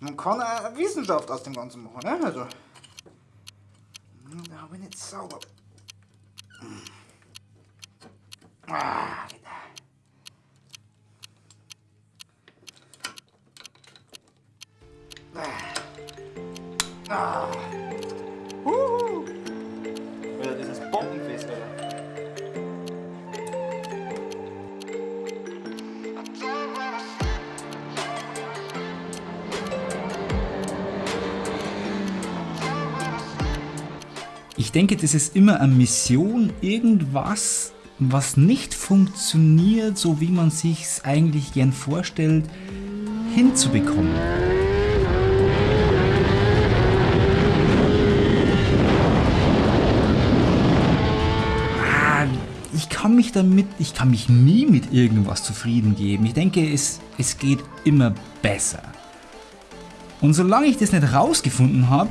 Man kann auch Wissenschaft aus dem Ganzen machen, ne? Also. Da habe ich nicht sauber. Ah, bitte. Ah. Ah. Huhu. Ich denke, das ist immer eine Mission, irgendwas, was nicht funktioniert, so wie man sich es eigentlich gern vorstellt, hinzubekommen. Ah, Ich kann mich damit, ich kann mich nie mit irgendwas zufrieden geben. Ich denke, es, es geht immer besser. Und solange ich das nicht rausgefunden habe,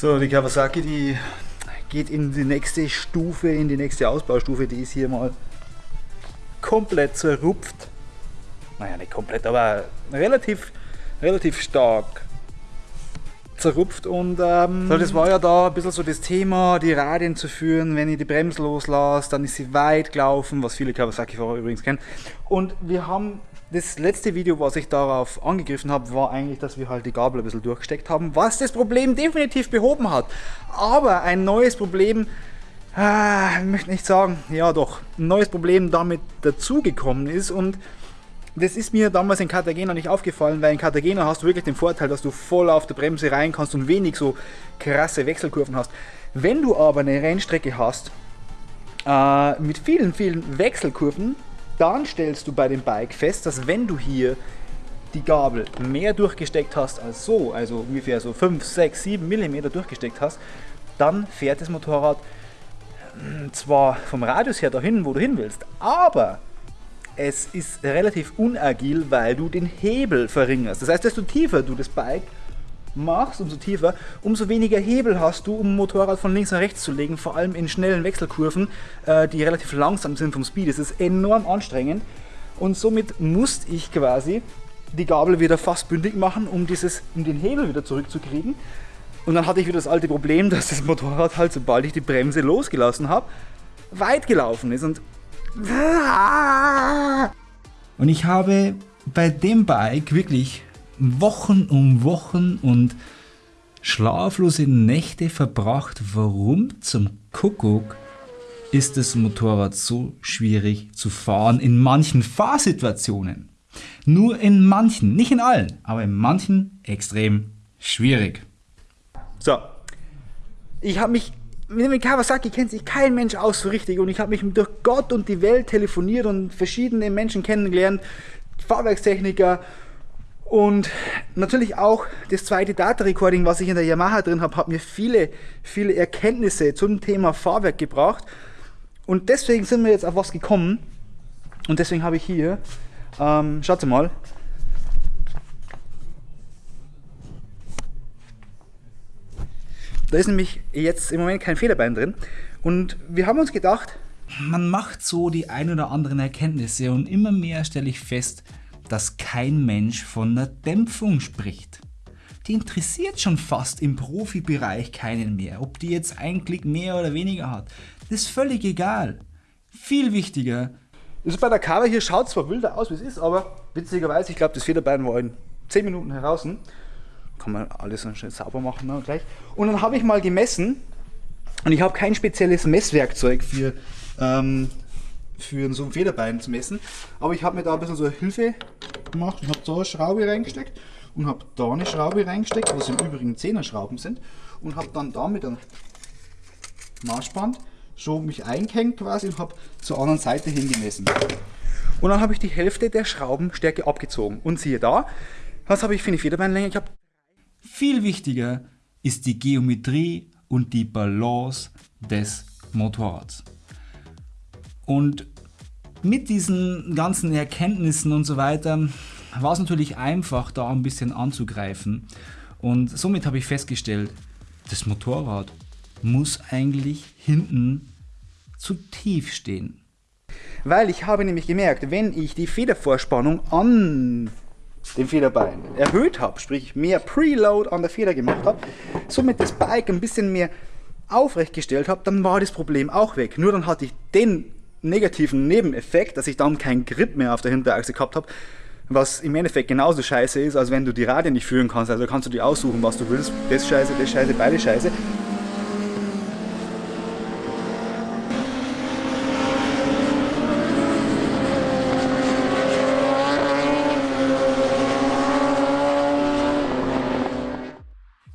So, die Kawasaki, die geht in die nächste Stufe, in die nächste Ausbaustufe. Die ist hier mal komplett zerrupft. Naja, nicht komplett, aber relativ, relativ stark zerrupft. Und ähm, so, das war ja da ein bisschen so das Thema, die Radien zu führen. Wenn ich die Bremse loslasse, dann ist sie weit gelaufen, was viele Kawasaki-Fahrer übrigens kennen. Und wir haben das letzte Video, was ich darauf angegriffen habe, war eigentlich, dass wir halt die Gabel ein bisschen durchgesteckt haben, was das Problem definitiv behoben hat. Aber ein neues Problem, ah, ich möchte nicht sagen, ja doch, ein neues Problem damit dazugekommen ist und das ist mir damals in Cartagena nicht aufgefallen, weil in Cartagena hast du wirklich den Vorteil, dass du voll auf der Bremse rein kannst und wenig so krasse Wechselkurven hast. Wenn du aber eine Rennstrecke hast äh, mit vielen, vielen Wechselkurven, dann stellst du bei dem Bike fest, dass wenn du hier die Gabel mehr durchgesteckt hast als so, also ungefähr so 5, 6, 7 mm durchgesteckt hast, dann fährt das Motorrad hm, zwar vom Radius her dahin, wo du hin willst, aber es ist relativ unagil, weil du den Hebel verringerst. Das heißt, desto tiefer du das Bike machst, umso tiefer, umso weniger Hebel hast du, um Motorrad von links nach rechts zu legen, vor allem in schnellen Wechselkurven, äh, die relativ langsam sind vom Speed. Das ist enorm anstrengend und somit musste ich quasi die Gabel wieder fast bündig machen, um, dieses, um den Hebel wieder zurückzukriegen. Und dann hatte ich wieder das alte Problem, dass das Motorrad halt, sobald ich die Bremse losgelassen habe, weit gelaufen ist. Und Und ich habe bei dem Bike wirklich Wochen um Wochen und schlaflose Nächte verbracht. Warum zum Kuckuck ist das Motorrad so schwierig zu fahren in manchen Fahrsituationen? Nur in manchen, nicht in allen, aber in manchen extrem schwierig. So. Ich habe mich, mit Kawasaki kennt sich kein Mensch aus so richtig und ich habe mich durch Gott und die Welt telefoniert und verschiedene Menschen kennengelernt, Fahrwerkstechniker und natürlich auch das zweite Data Recording, was ich in der Yamaha drin habe, hat mir viele, viele Erkenntnisse zum Thema Fahrwerk gebracht und deswegen sind wir jetzt auf was gekommen und deswegen habe ich hier, ähm, schaut mal, Da ist nämlich jetzt im Moment kein Federbein drin. Und wir haben uns gedacht, Man macht so die ein oder anderen Erkenntnisse und immer mehr stelle ich fest, dass kein Mensch von der Dämpfung spricht. Die interessiert schon fast im Profibereich keinen mehr, ob die jetzt ein Klick mehr oder weniger hat. Das ist völlig egal. Viel wichtiger, das ist bei der Cover hier schaut zwar wilder aus, wie es ist, aber witzigerweise, ich glaube, das Federbein war in 10 Minuten heraus. Kann man alles dann schnell sauber machen ne, gleich. Und dann habe ich mal gemessen und ich habe kein spezielles Messwerkzeug für, ähm, für so ein Federbein zu messen, aber ich habe mir da ein bisschen so Hilfe gemacht und habe da eine Schraube reingesteckt und habe da eine Schraube reingesteckt, was im Übrigen 10er Schrauben sind und habe dann da mit einem Maßband schon mich eingehängt quasi und habe zur anderen Seite hingemessen. Und dann habe ich die Hälfte der Schraubenstärke abgezogen. Und siehe da, was habe ich für eine Federbeinlänge? Ich habe viel wichtiger ist die Geometrie und die Balance des Motorrads. Und mit diesen ganzen Erkenntnissen und so weiter war es natürlich einfach, da ein bisschen anzugreifen. Und somit habe ich festgestellt, das Motorrad muss eigentlich hinten zu tief stehen. Weil ich habe nämlich gemerkt, wenn ich die Federvorspannung an dem Federbein erhöht habe, sprich mehr Preload an der Feder gemacht habe, somit das Bike ein bisschen mehr aufrecht gestellt habe, dann war das Problem auch weg. Nur dann hatte ich den negativen Nebeneffekt, dass ich dann keinen Grip mehr auf der Hinterachse gehabt habe, was im Endeffekt genauso scheiße ist, als wenn du die Radien nicht führen kannst. Also kannst du dir aussuchen, was du willst. Das scheiße, das scheiße, beide scheiße.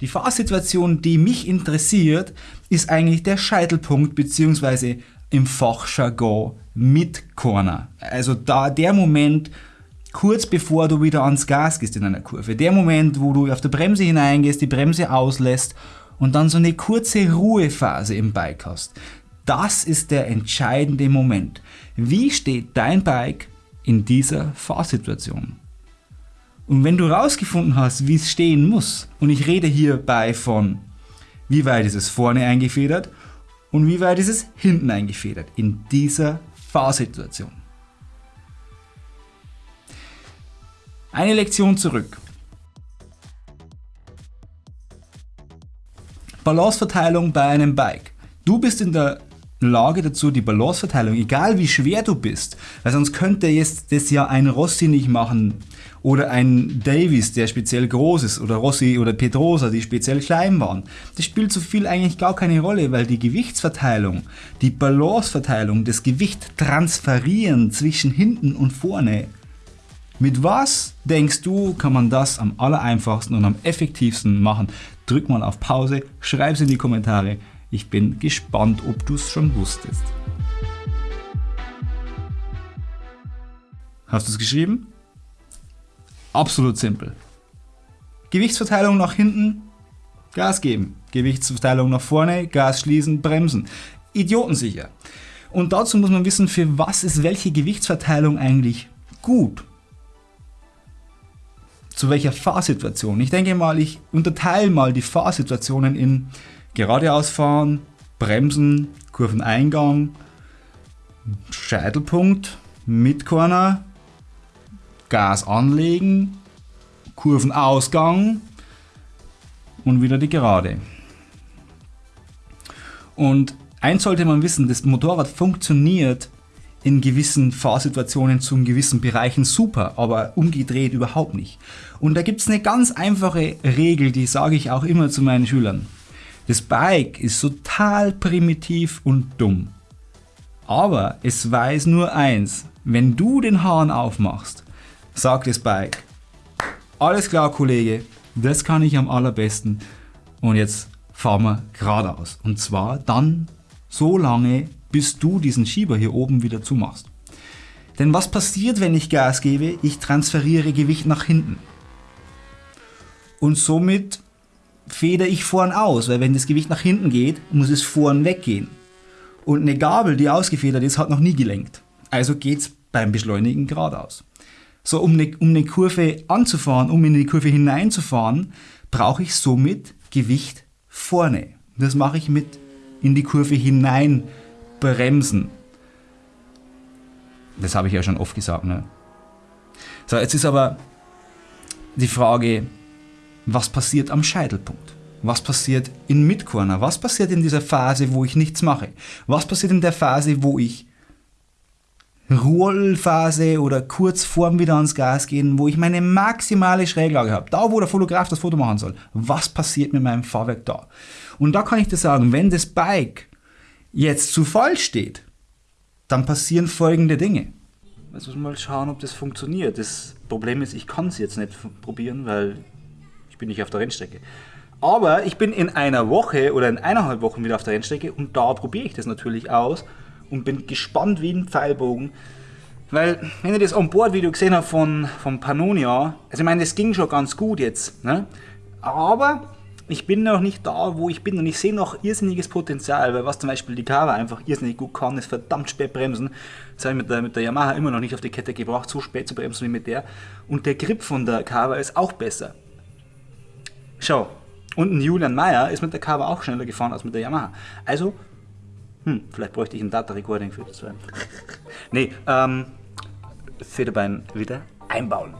Die Fahrsituation, die mich interessiert, ist eigentlich der Scheitelpunkt bzw. im Fachjargon Mid-Corner. Also da der Moment, kurz bevor du wieder ans Gas gehst in einer Kurve. Der Moment, wo du auf der Bremse hineingehst, die Bremse auslässt und dann so eine kurze Ruhephase im Bike hast. Das ist der entscheidende Moment. Wie steht dein Bike in dieser Fahrsituation? Und wenn du rausgefunden hast, wie es stehen muss, und ich rede hierbei von, wie weit ist es vorne eingefedert und wie weit ist es hinten eingefedert in dieser Fahrsituation. Eine Lektion zurück. Balanceverteilung bei einem Bike. Du bist in der Lage dazu, die Balanceverteilung, egal wie schwer du bist, weil sonst könnte jetzt das ja ein Rossi nicht machen oder ein Davis, der speziell groß ist oder Rossi oder Pedrosa, die speziell klein waren. Das spielt so viel eigentlich gar keine Rolle, weil die Gewichtsverteilung, die Balanceverteilung, das Gewicht transferieren zwischen hinten und vorne. Mit was denkst du, kann man das am allereinfachsten und am effektivsten machen? Drück mal auf Pause, schreib es in die Kommentare. Ich bin gespannt, ob du es schon wusstest. Hast du es geschrieben? Absolut simpel. Gewichtsverteilung nach hinten, Gas geben. Gewichtsverteilung nach vorne, Gas schließen, bremsen. Idiotensicher. Und dazu muss man wissen, für was ist welche Gewichtsverteilung eigentlich gut. Zu welcher Fahrsituation. Ich denke mal, ich unterteile mal die Fahrsituationen in geradeaus fahren, bremsen, Kurveneingang, Scheitelpunkt, Midcorner, Gas anlegen, Kurvenausgang und wieder die Gerade. Und eins sollte man wissen, das Motorrad funktioniert in gewissen Fahrsituationen zu gewissen Bereichen super, aber umgedreht überhaupt nicht. Und da gibt es eine ganz einfache Regel, die sage ich auch immer zu meinen Schülern. Das Bike ist total primitiv und dumm. Aber es weiß nur eins, wenn du den Hahn aufmachst, sagt das Bike, alles klar Kollege, das kann ich am allerbesten und jetzt fahren wir geradeaus. Und zwar dann so lange, bis du diesen Schieber hier oben wieder zumachst. Denn was passiert, wenn ich Gas gebe? Ich transferiere Gewicht nach hinten. Und somit feder ich vorn aus, weil wenn das Gewicht nach hinten geht, muss es vorn weggehen. Und eine Gabel, die ausgefedert ist, hat noch nie gelenkt. Also geht es beim Beschleunigen geradeaus. So, um eine, um eine Kurve anzufahren, um in die Kurve hineinzufahren, brauche ich somit Gewicht vorne. Das mache ich mit in die Kurve hinein bremsen. Das habe ich ja schon oft gesagt. Ne? So, jetzt ist aber die Frage, was passiert am Scheitelpunkt? Was passiert in Midcorner? Was passiert in dieser Phase, wo ich nichts mache? Was passiert in der Phase, wo ich Rollphase oder kurz vorm wieder ans Gas gehen, wo ich meine maximale Schräglage habe, da wo der Fotograf das Foto machen soll. Was passiert mit meinem Fahrwerk da? Und da kann ich dir sagen, wenn das Bike jetzt zu voll steht, dann passieren folgende Dinge. Jetzt muss man mal schauen, ob das funktioniert. Das Problem ist, ich kann es jetzt nicht probieren, weil ich bin nicht auf der Rennstrecke. Aber ich bin in einer Woche oder in eineinhalb Wochen wieder auf der Rennstrecke und da probiere ich das natürlich aus und bin gespannt wie ein Pfeilbogen. Weil, wenn ihr das On-Board-Video gesehen habt von, von Pannonia, also ich meine, das ging schon ganz gut jetzt, ne? aber ich bin noch nicht da, wo ich bin und ich sehe noch irrsinniges Potenzial, weil was zum Beispiel die Kawa einfach irrsinnig gut kann, ist verdammt spät bremsen. Das habe ich mit der, mit der Yamaha immer noch nicht auf die Kette gebracht, so spät zu bremsen wie mit der. Und der Grip von der Kawa ist auch besser. Schau, und ein Julian Mayer ist mit der Kawa auch schneller gefahren als mit der Yamaha. Also Hm, vielleicht bräuchte ich ein Data-Recording für das. nee, ähm, Federbein wieder einbauen.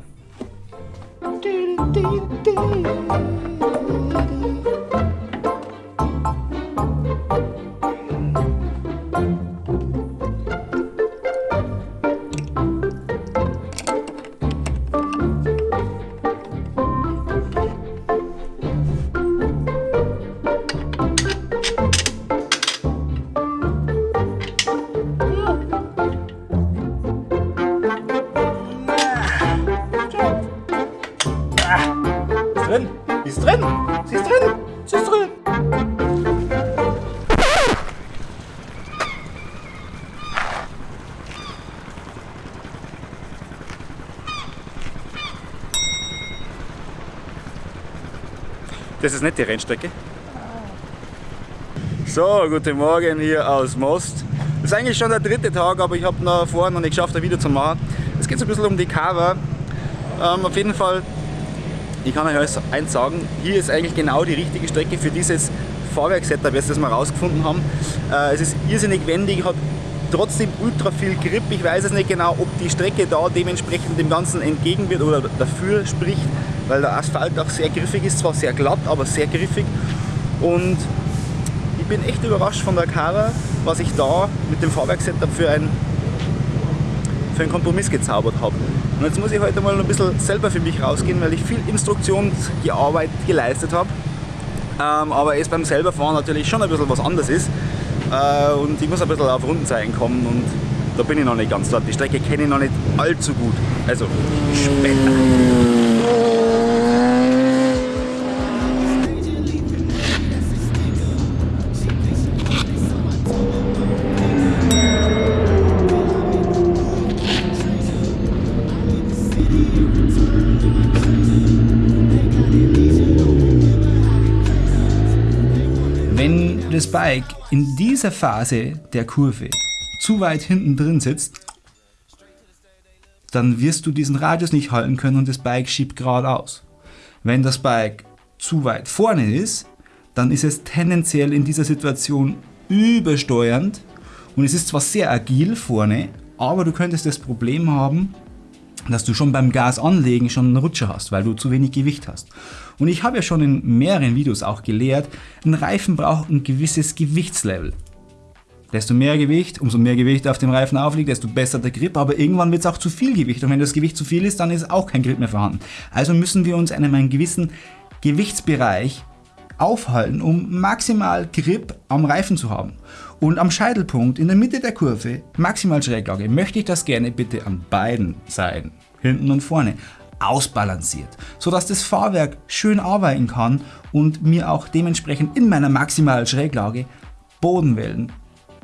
Drin. Sie ist drin. Sie ist drin. Sie ist drin. Das ist nicht die Rennstrecke. So, guten Morgen hier aus Most. Das ist eigentlich schon der dritte Tag, aber ich habe noch vorher noch nicht geschafft, ein Video zu machen. Es geht so ein bisschen um die Cover. Ähm, auf jeden Fall ich kann euch eins sagen, hier ist eigentlich genau die richtige Strecke für dieses Fahrwerksetup, das wir herausgefunden haben. Äh, es ist irrsinnig wendig, hat trotzdem ultra viel Grip. Ich weiß es nicht genau, ob die Strecke da dementsprechend dem Ganzen entgegen wird oder dafür spricht, weil der Asphalt auch sehr griffig ist, zwar sehr glatt, aber sehr griffig. Und ich bin echt überrascht von der Cara, was ich da mit dem Fahrwerksetup für ein für einen Kompromiss gezaubert habe. Und jetzt muss ich heute mal ein bisschen selber für mich rausgehen, weil ich viel Instruktionsarbeit geleistet habe. Ähm, aber es beim selber fahren natürlich schon ein bisschen was anderes ist. Äh, und ich muss ein bisschen auf Rundenzeichen kommen und da bin ich noch nicht ganz dort. Die Strecke kenne ich noch nicht allzu gut. Also später. Das Bike in dieser Phase der Kurve zu weit hinten drin sitzt, dann wirst du diesen Radius nicht halten können und das Bike schiebt geradeaus. Wenn das Bike zu weit vorne ist, dann ist es tendenziell in dieser Situation übersteuernd und es ist zwar sehr agil vorne, aber du könntest das Problem haben, dass du schon beim Gas anlegen schon einen Rutscher hast, weil du zu wenig Gewicht hast. Und ich habe ja schon in mehreren Videos auch gelehrt, ein Reifen braucht ein gewisses Gewichtslevel. Desto mehr Gewicht, umso mehr Gewicht auf dem Reifen aufliegt, desto besser der Grip, aber irgendwann wird es auch zu viel Gewicht und wenn das Gewicht zu viel ist, dann ist auch kein Grip mehr vorhanden. Also müssen wir uns in einem gewissen Gewichtsbereich aufhalten, um maximal Grip am Reifen zu haben. Und am Scheitelpunkt in der Mitte der Kurve, maximal Schräglage, möchte ich das gerne bitte an beiden Seiten, hinten und vorne, ausbalanciert, sodass das Fahrwerk schön arbeiten kann und mir auch dementsprechend in meiner maximalen Schräglage Bodenwellen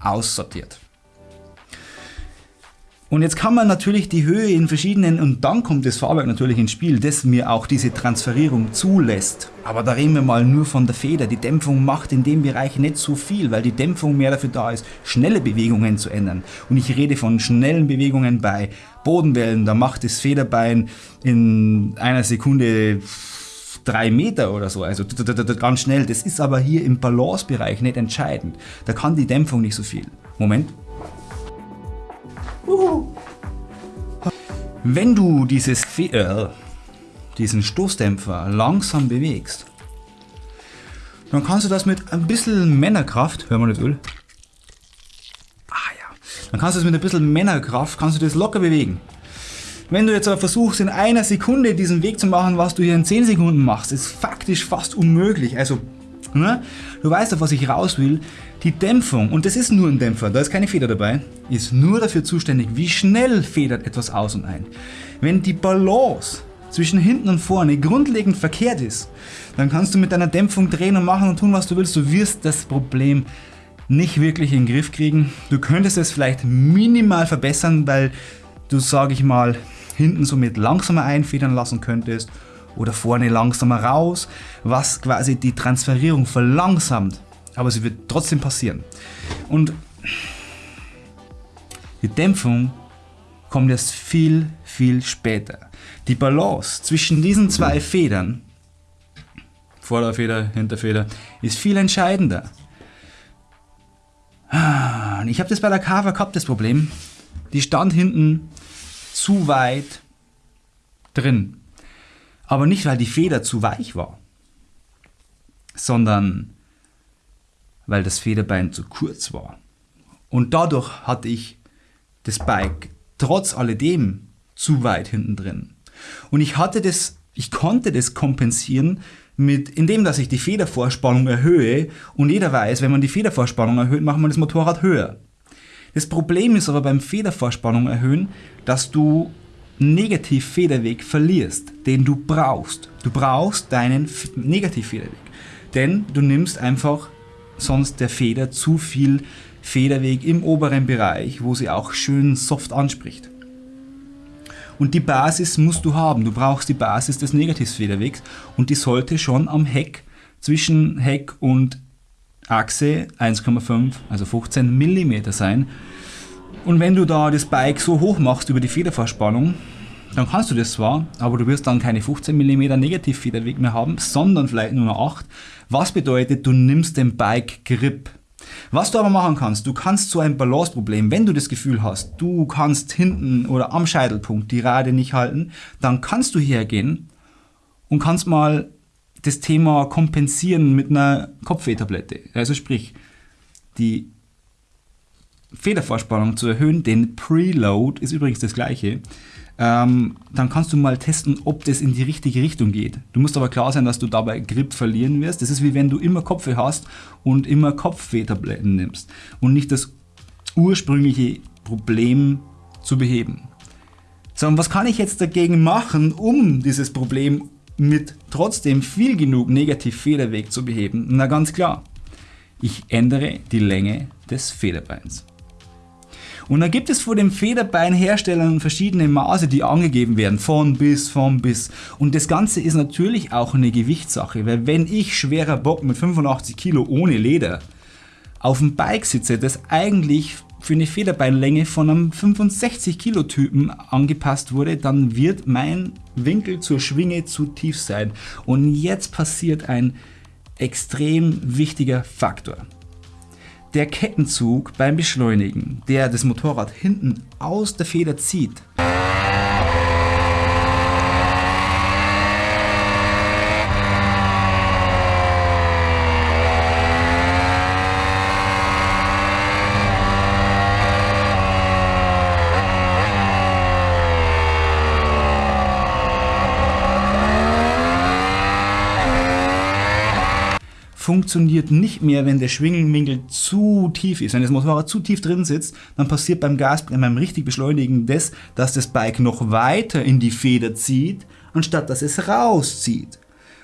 aussortiert. Und jetzt kann man natürlich die Höhe in verschiedenen, und dann kommt das Fahrwerk natürlich ins Spiel, das mir auch diese Transferierung zulässt. Aber da reden wir mal nur von der Feder. Die Dämpfung macht in dem Bereich nicht so viel, weil die Dämpfung mehr dafür da ist, schnelle Bewegungen zu ändern. Und ich rede von schnellen Bewegungen bei Bodenwellen. Da macht das Federbein in einer Sekunde drei Meter oder so, also ganz schnell. Das ist aber hier im Balancebereich nicht entscheidend. Da kann die Dämpfung nicht so viel. Moment. Wenn du dieses äh, diesen Stoßdämpfer langsam bewegst, dann kannst du das mit ein bisschen Männerkraft, hör mal das Öl, ah ja, dann kannst du das mit ein bisschen Männerkraft, kannst du das locker bewegen. Wenn du jetzt aber versuchst, in einer Sekunde diesen Weg zu machen, was du hier in 10 Sekunden machst, ist faktisch fast unmöglich. Also Ne? Du weißt, auf was ich raus will. Die Dämpfung, und das ist nur ein Dämpfer, da ist keine Feder dabei, ist nur dafür zuständig, wie schnell federt etwas aus und ein. Wenn die Balance zwischen hinten und vorne grundlegend verkehrt ist, dann kannst du mit deiner Dämpfung drehen und machen und tun, was du willst. Du wirst das Problem nicht wirklich in den Griff kriegen. Du könntest es vielleicht minimal verbessern, weil du, sage ich mal, hinten somit langsamer einfedern lassen könntest oder vorne langsamer raus, was quasi die Transferierung verlangsamt. Aber sie wird trotzdem passieren. Und die Dämpfung kommt erst viel, viel später. Die Balance zwischen diesen zwei Federn, Vorderfeder, Hinterfeder, ist viel entscheidender. Ich habe das bei der Carver gehabt, das Problem. Die stand hinten zu weit drin. Aber nicht, weil die Feder zu weich war, sondern weil das Federbein zu kurz war. Und dadurch hatte ich das Bike trotz alledem zu weit hinten drin. Und ich hatte das, ich konnte das kompensieren mit, indem dass ich die Federvorspannung erhöhe und jeder weiß, wenn man die Federvorspannung erhöht, macht man das Motorrad höher. Das Problem ist aber beim Federvorspannung erhöhen, dass du Negativfederweg verlierst, den du brauchst. Du brauchst deinen Negativfederweg, denn du nimmst einfach sonst der Feder zu viel Federweg im oberen Bereich, wo sie auch schön soft anspricht. Und die Basis musst du haben. Du brauchst die Basis des Negativfederwegs und die sollte schon am Heck zwischen Heck und Achse 1,5, also 15 mm sein. Und wenn du da das Bike so hoch machst über die Federverspannung, dann kannst du das zwar, aber du wirst dann keine 15 mm Negativfederweg mehr haben, sondern vielleicht nur noch 8. Was bedeutet, du nimmst den Bike Grip. Was du aber machen kannst, du kannst so ein Balanceproblem, wenn du das Gefühl hast, du kannst hinten oder am Scheitelpunkt die Rade nicht halten, dann kannst du hergehen und kannst mal das Thema kompensieren mit einer Kopfwehtablette. Also sprich, die Federvorspannung zu erhöhen, den Preload ist übrigens das gleiche, ähm, dann kannst du mal testen, ob das in die richtige Richtung geht. Du musst aber klar sein, dass du dabei Grip verlieren wirst. Das ist wie wenn du immer Kopfweh hast und immer Kopfwehtabletten nimmst und nicht das ursprüngliche Problem zu beheben. So, und was kann ich jetzt dagegen machen, um dieses Problem mit trotzdem viel genug Negativ-Federweg zu beheben? Na ganz klar, ich ändere die Länge des Federbeins. Und da gibt es vor dem Federbeinherstellern verschiedene Maße, die angegeben werden, von bis, von bis. Und das Ganze ist natürlich auch eine Gewichtssache, weil wenn ich schwerer Bock mit 85 Kilo ohne Leder auf dem Bike sitze, das eigentlich für eine Federbeinlänge von einem 65 Kilo Typen angepasst wurde, dann wird mein Winkel zur Schwinge zu tief sein. Und jetzt passiert ein extrem wichtiger Faktor der Kettenzug beim Beschleunigen, der das Motorrad hinten aus der Feder zieht, funktioniert nicht mehr, wenn der Schwingenwinkel zu tief ist. Wenn das Motorrad zu tief drin sitzt, dann passiert beim Gas, beim richtig Beschleunigen das, dass das Bike noch weiter in die Feder zieht, anstatt dass es rauszieht.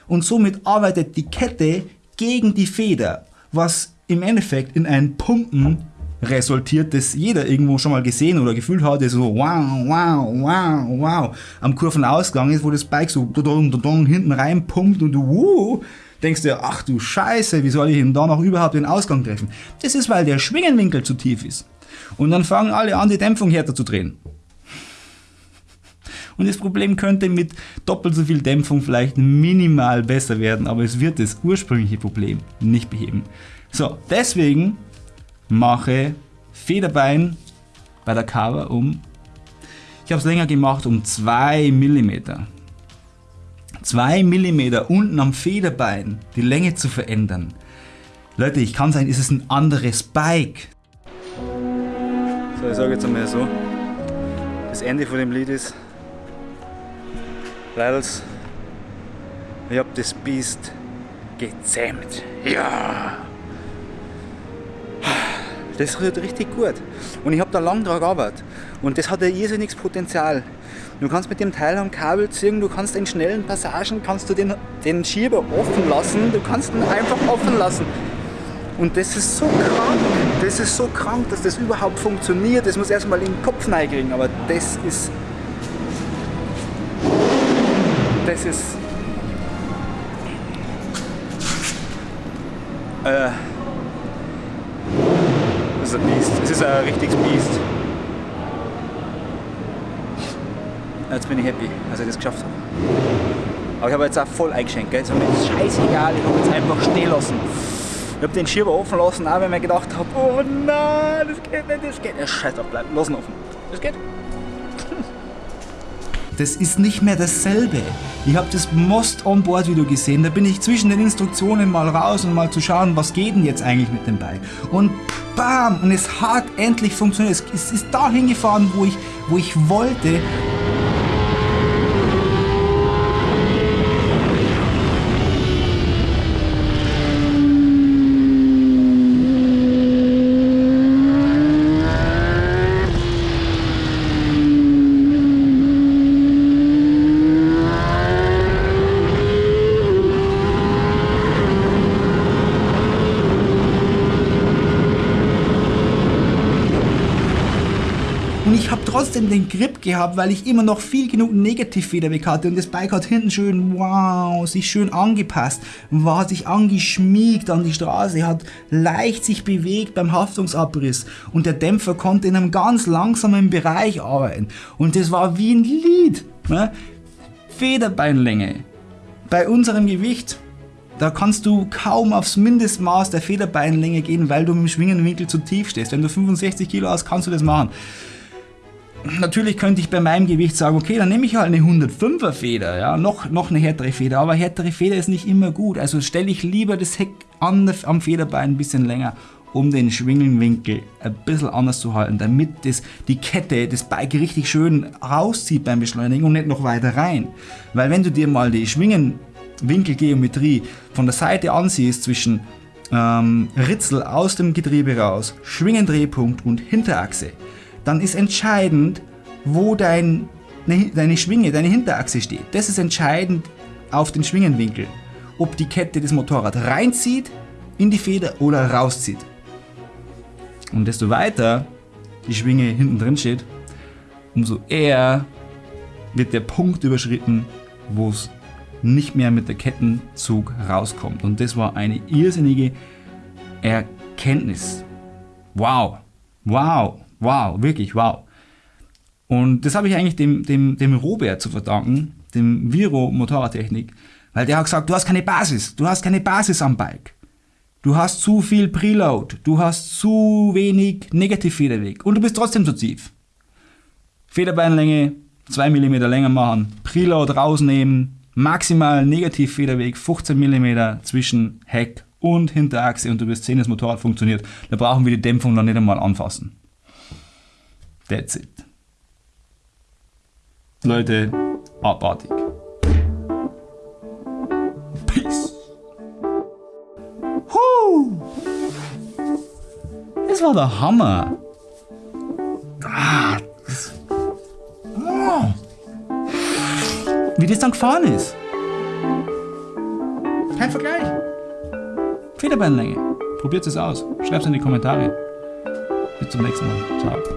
Und somit arbeitet die Kette gegen die Feder, was im Endeffekt in ein Pumpen resultiert, das jeder irgendwo schon mal gesehen oder gefühlt hat, so wow, wow, wow, wow am Kurvenausgang ist, wo das Bike so hinten rein pumpt und du uh, denkst dir, ach du Scheiße, wie soll ich denn da noch überhaupt den Ausgang treffen? Das ist, weil der Schwingenwinkel zu tief ist. Und dann fangen alle an, die Dämpfung härter zu drehen. Und das Problem könnte mit doppelt so viel Dämpfung vielleicht minimal besser werden, aber es wird das ursprüngliche Problem nicht beheben. So, deswegen mache Federbein bei der Cover um, ich habe es länger gemacht, um 2 mm. 2 mm unten am Federbein die Länge zu verändern. Leute, ich kann sein, ist es ein anderes Bike. So, ich sage jetzt einmal so, das Ende von dem Lied ist, Leidels, ich habe das Biest gezähmt. Ja! Das rührt richtig gut. Und ich habe da lang dran gearbeitet. Und das hat ein irrsinniges Potenzial. Du kannst mit dem Teil am Kabel ziehen, du kannst in schnellen Passagen kannst du den, den Schieber offen lassen, du kannst ihn einfach offen lassen. Und das ist so krank, das ist so krank, dass das überhaupt funktioniert. Das muss erstmal in den Kopf kriegen, aber das ist. Das ist. Aber ich habe jetzt auch voll eingeschenkt, gell? ist mir scheißegal, ich habe jetzt einfach stehen lassen. Ich habe den Schieber offen lassen, auch wenn ich mir gedacht habe, oh nein, das geht nicht, das geht nicht. Scheiß drauf, bleib, lass ihn offen. Das geht. Das ist nicht mehr dasselbe. Ich habe das Most on Board Video gesehen. Da bin ich zwischen den Instruktionen mal raus und mal zu schauen, was geht denn jetzt eigentlich mit dem Bike. Und bam! Und es hat endlich funktioniert. Es ist dahin gefahren, wo ich, wo ich wollte. Und ich habe trotzdem den Grip gehabt, weil ich immer noch viel genug Negativfederweg hatte. Und das Bike hat hinten schön, wow, sich schön angepasst, war sich angeschmiegt an die Straße, hat leicht sich bewegt beim Haftungsabriss. Und der Dämpfer konnte in einem ganz langsamen Bereich arbeiten. Und das war wie ein Lied. Ne? Federbeinlänge. Bei unserem Gewicht da kannst du kaum aufs Mindestmaß der Federbeinlänge gehen, weil du dem Schwingenwinkel zu tief stehst. Wenn du 65 Kilo hast, kannst du das machen natürlich könnte ich bei meinem Gewicht sagen, okay, dann nehme ich halt eine 105er Feder, ja, noch, noch eine härtere Feder, aber härtere Feder ist nicht immer gut, also stelle ich lieber das Heck an, am Federbein ein bisschen länger, um den Schwingelwinkel ein bisschen anders zu halten, damit das, die Kette, das Bike richtig schön rauszieht beim Beschleunigen und nicht noch weiter rein. Weil wenn du dir mal die Schwingenwinkelgeometrie von der Seite ansiehst zwischen ähm, Ritzel aus dem Getriebe raus, Schwingendrehpunkt und Hinterachse, dann ist entscheidend, wo dein, ne, deine Schwinge, deine Hinterachse steht. Das ist entscheidend auf den Schwingenwinkel. Ob die Kette das Motorrad reinzieht in die Feder oder rauszieht. Und desto weiter die Schwinge hinten drin steht, umso eher wird der Punkt überschritten, wo es nicht mehr mit der Kettenzug rauskommt. Und das war eine irrsinnige Erkenntnis. Wow, wow. Wow, wirklich wow. Und das habe ich eigentlich dem, dem, dem Robert zu verdanken, dem Viro Motorradtechnik, weil der hat gesagt, du hast keine Basis, du hast keine Basis am Bike. Du hast zu viel Preload, du hast zu wenig Negativfederweg und du bist trotzdem zu tief. Federbeinlänge 2 mm länger machen, Preload rausnehmen, maximal Negativfederweg 15 mm zwischen Heck und Hinterachse und du wirst sehen, das Motorrad funktioniert. Da brauchen wir die Dämpfung dann nicht einmal anfassen. That's it. Leute, abartig. Peace. Huh. Das war der Hammer. Ah, oh. Wie das dann gefahren ist. Kein Vergleich. Federbeinlänge. Probiert es aus. Schreibt es in die Kommentare. Bis zum nächsten Mal. Ciao.